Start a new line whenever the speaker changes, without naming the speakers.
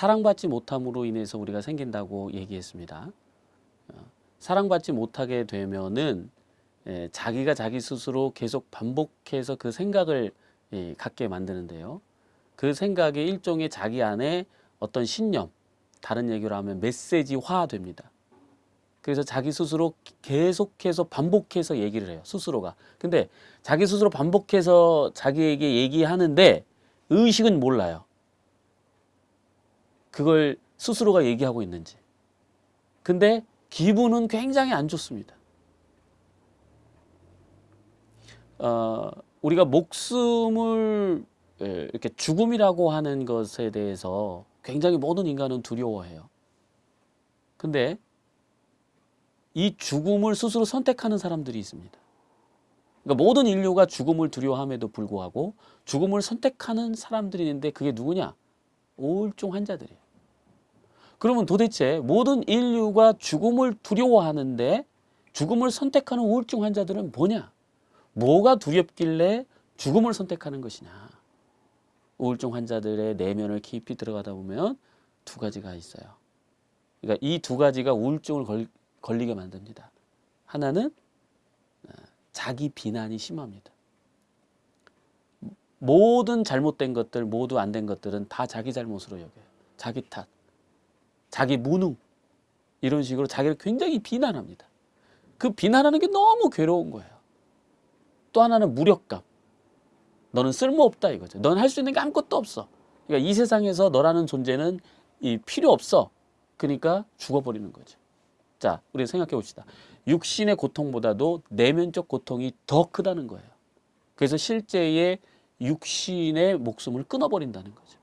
사랑받지 못함으로 인해서 우리가 생긴다고 얘기했습니다. 어, 사랑받지 못하게 되면은 예, 자기가 자기 스스로 계속 반복해서 그 생각을 예, 갖게 만드는데요. 그 생각이 일종의 자기 안에 어떤 신념, 다른 얘기로 하면 메시지화 됩니다. 그래서 자기 스스로 계속해서 반복해서 얘기를 해요. 스스로가. 근데 자기 스스로 반복해서 자기에게 얘기하는데 의식은 몰라요. 그걸 스스로가 얘기하고 있는지. 근데 기분은 굉장히 안 좋습니다. 어, 우리가 목숨을 예, 이렇게 죽음이라고 하는 것에 대해서 굉장히 모든 인간은 두려워해요. 근데 이 죽음을 스스로 선택하는 사람들이 있습니다. 그러니까 모든 인류가 죽음을 두려워함에도 불구하고 죽음을 선택하는 사람들이 있는데 그게 누구냐? 우울증 환자들이에요. 그러면 도대체 모든 인류가 죽음을 두려워하는데 죽음을 선택하는 우울증 환자들은 뭐냐? 뭐가 두렵길래 죽음을 선택하는 것이냐? 우울증 환자들의 내면을 깊이 들어가다 보면 두 가지가 있어요. 그러니까 이 두 가지가 우울증을 걸, 걸리게 만듭니다. 하나는 어, 자기 비난이 심합니다. 모든 잘못된 것들, 모두 안 된 것들은 다 자기 잘못으로 여겨요. 자기 탓, 자기 무능 이런 식으로 자기를 굉장히 비난합니다. 그 비난하는 게 너무 괴로운 거예요. 또 하나는 무력감. 너는 쓸모없다 이거죠. 넌 할 수 있는 게 아무것도 없어. 그러니까 이 세상에서 너라는 존재는 이 필요 없어. 그러니까 죽어버리는 거죠. 자, 우리 생각해 봅시다. 육신의 고통보다도 내면적 고통이 더 크다는 거예요. 그래서 실제의 육신의 목숨을 끊어버린다는 거죠.